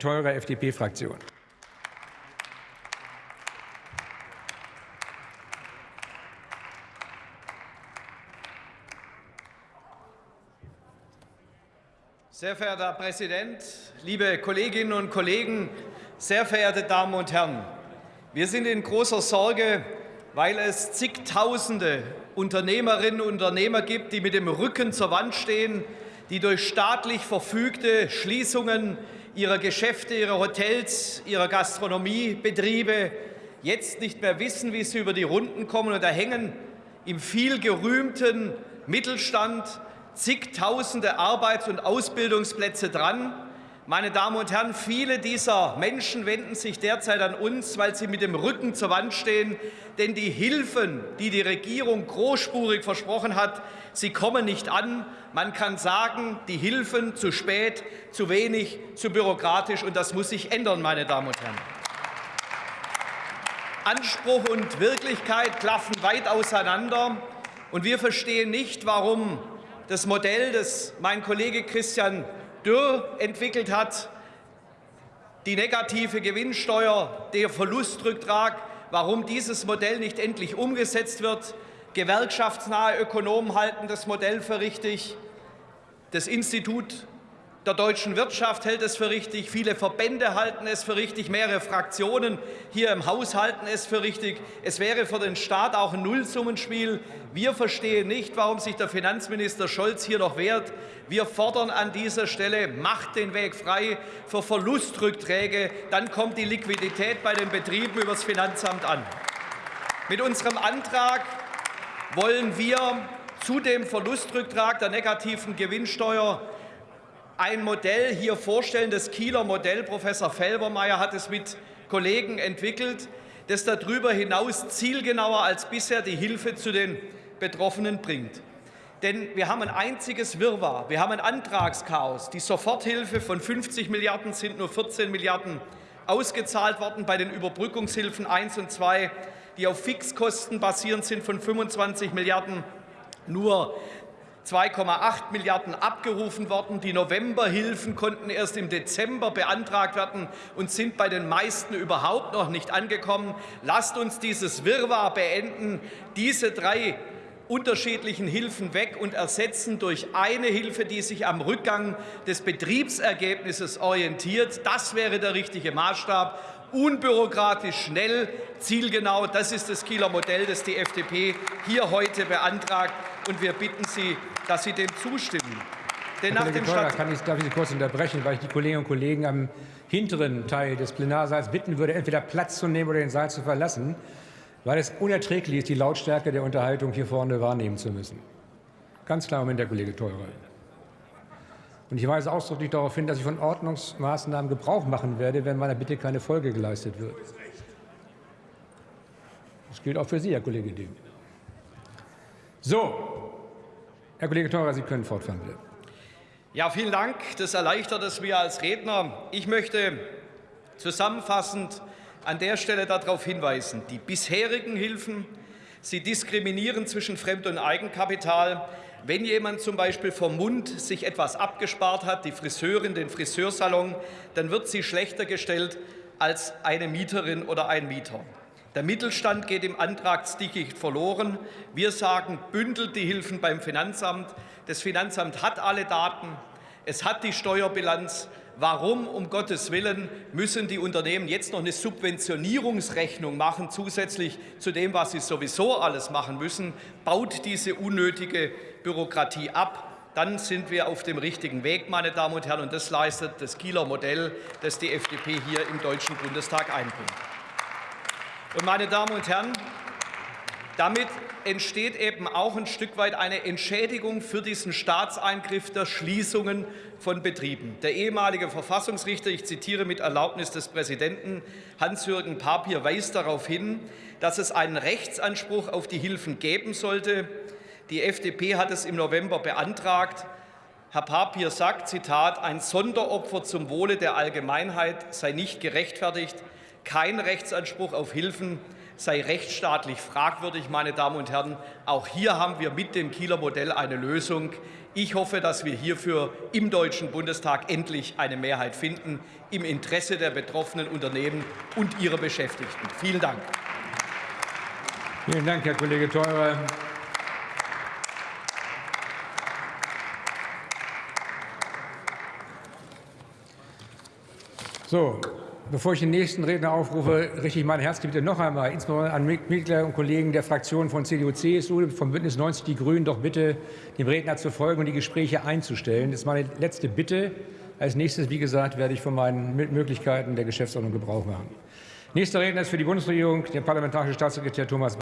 Theurer, FDP-Fraktion. Sehr verehrter Herr Präsident, liebe Kolleginnen und Kollegen, sehr verehrte Damen und Herren! Wir sind in großer Sorge, weil es zigtausende Unternehmerinnen und Unternehmer gibt, die mit dem Rücken zur Wand stehen, die durch staatlich verfügte Schließungen ihrer Geschäfte, ihrer Hotels, ihrer Gastronomiebetriebe jetzt nicht mehr wissen, wie sie über die Runden kommen. Und da hängen im viel gerühmten Mittelstand zigtausende Arbeits- und Ausbildungsplätze dran. Meine Damen und Herren, viele dieser Menschen wenden sich derzeit an uns, weil sie mit dem Rücken zur Wand stehen. Denn die Hilfen, die die Regierung großspurig versprochen hat, sie kommen nicht an. Man kann sagen, die Hilfen zu spät, zu wenig, zu bürokratisch. Und das muss sich ändern, meine Damen und Herren. Anspruch und Wirklichkeit klaffen weit auseinander. Und wir verstehen nicht, warum das Modell, das mein Kollege Christian Dürr entwickelt hat, die negative Gewinnsteuer, der Verlustrücktrag, warum dieses Modell nicht endlich umgesetzt wird. Gewerkschaftsnahe Ökonomen halten das Modell für richtig. Das Institut der deutschen Wirtschaft hält es für richtig, viele Verbände halten es für richtig, mehrere Fraktionen hier im Haus halten es für richtig. Es wäre für den Staat auch ein Nullsummenspiel. Wir verstehen nicht, warum sich der Finanzminister Scholz hier noch wehrt. Wir fordern an dieser Stelle, macht den Weg frei für Verlustrückträge. Dann kommt die Liquidität bei den Betrieben über das Finanzamt an. Mit unserem Antrag wollen wir zu dem Verlustrücktrag der negativen Gewinnsteuer ein Modell hier vorstellen, das Kieler Modell. Professor Felbermeier hat es mit Kollegen entwickelt, das darüber hinaus zielgenauer als bisher die Hilfe zu den Betroffenen bringt. Denn wir haben ein einziges Wirrwarr, wir haben ein Antragschaos. Die Soforthilfe von 50 Milliarden sind nur 14 Milliarden ausgezahlt worden bei den Überbrückungshilfen 1 und 2, die auf Fixkosten basierend sind von 25 Milliarden nur 2,8 Milliarden abgerufen worden. Die Novemberhilfen konnten erst im Dezember beantragt werden und sind bei den meisten überhaupt noch nicht angekommen. Lasst uns dieses Wirrwarr beenden, diese drei unterschiedlichen Hilfen weg und ersetzen durch eine Hilfe, die sich am Rückgang des Betriebsergebnisses orientiert. Das wäre der richtige Maßstab unbürokratisch, schnell, zielgenau. Das ist das Kieler Modell, das die FDP hier heute beantragt. Und wir bitten Sie, dass Sie dem zustimmen. Denn Herr Kollege Theurer, kann ich, darf ich Sie kurz unterbrechen, weil ich die Kolleginnen und Kollegen am hinteren Teil des Plenarsaals bitten würde, entweder Platz zu nehmen oder den Saal zu verlassen, weil es unerträglich ist, die Lautstärke der Unterhaltung hier vorne wahrnehmen zu müssen. Ganz klar Moment, Herr Kollege Theurer. Und ich weise ausdrücklich darauf hin, dass ich von Ordnungsmaßnahmen Gebrauch machen werde, wenn meiner Bitte keine Folge geleistet wird. Das gilt auch für Sie, Herr Kollege Dehm. So, Herr Kollege Theurer, Sie können fortfahren, bitte. Ja, vielen Dank. Das erleichtert es mir als Redner. Ich möchte zusammenfassend an der Stelle darauf hinweisen, die bisherigen Hilfen, sie diskriminieren zwischen Fremd- und Eigenkapital. Wenn jemand zum Beispiel vom Mund sich etwas abgespart hat, die Friseurin, den Friseursalon, dann wird sie schlechter gestellt als eine Mieterin oder ein Mieter. Der Mittelstand geht im Antragsdickicht verloren. Wir sagen, bündelt die Hilfen beim Finanzamt. Das Finanzamt hat alle Daten, es hat die Steuerbilanz. Warum, um Gottes Willen, müssen die Unternehmen jetzt noch eine Subventionierungsrechnung machen, zusätzlich zu dem, was sie sowieso alles machen müssen? Baut diese unnötige Bürokratie ab. Dann sind wir auf dem richtigen Weg, meine Damen und Herren. Und das leistet das Kieler Modell, das die FDP hier im Deutschen Bundestag einbringt. Und meine Damen und Herren, damit entsteht eben auch ein Stück weit eine Entschädigung für diesen Staatseingriff der Schließungen von Betrieben. Der ehemalige Verfassungsrichter, ich zitiere mit Erlaubnis des Präsidenten Hans-Jürgen Papier, weist darauf hin, dass es einen Rechtsanspruch auf die Hilfen geben sollte, die FDP hat es im November beantragt. Herr Papier sagt, Zitat, ein Sonderopfer zum Wohle der Allgemeinheit sei nicht gerechtfertigt. Kein Rechtsanspruch auf Hilfen sei rechtsstaatlich fragwürdig, meine Damen und Herren. Auch hier haben wir mit dem Kieler Modell eine Lösung. Ich hoffe, dass wir hierfür im Deutschen Bundestag endlich eine Mehrheit finden, im Interesse der betroffenen Unternehmen und ihrer Beschäftigten. Vielen Dank. Vielen Dank, Herr Kollege Theurer. So, bevor ich den nächsten Redner aufrufe, richte ich meine herzliche Bitte noch einmal, insbesondere an Mitglieder und Kollegen der Fraktionen von CDU, CSU, vom Bündnis 90 Die Grünen, doch bitte dem Redner zu folgen und die Gespräche einzustellen. Das ist meine letzte Bitte. Als nächstes, wie gesagt, werde ich von meinen Möglichkeiten der Geschäftsordnung Gebrauch machen. Nächster Redner ist für die Bundesregierung der parlamentarische Staatssekretär Thomas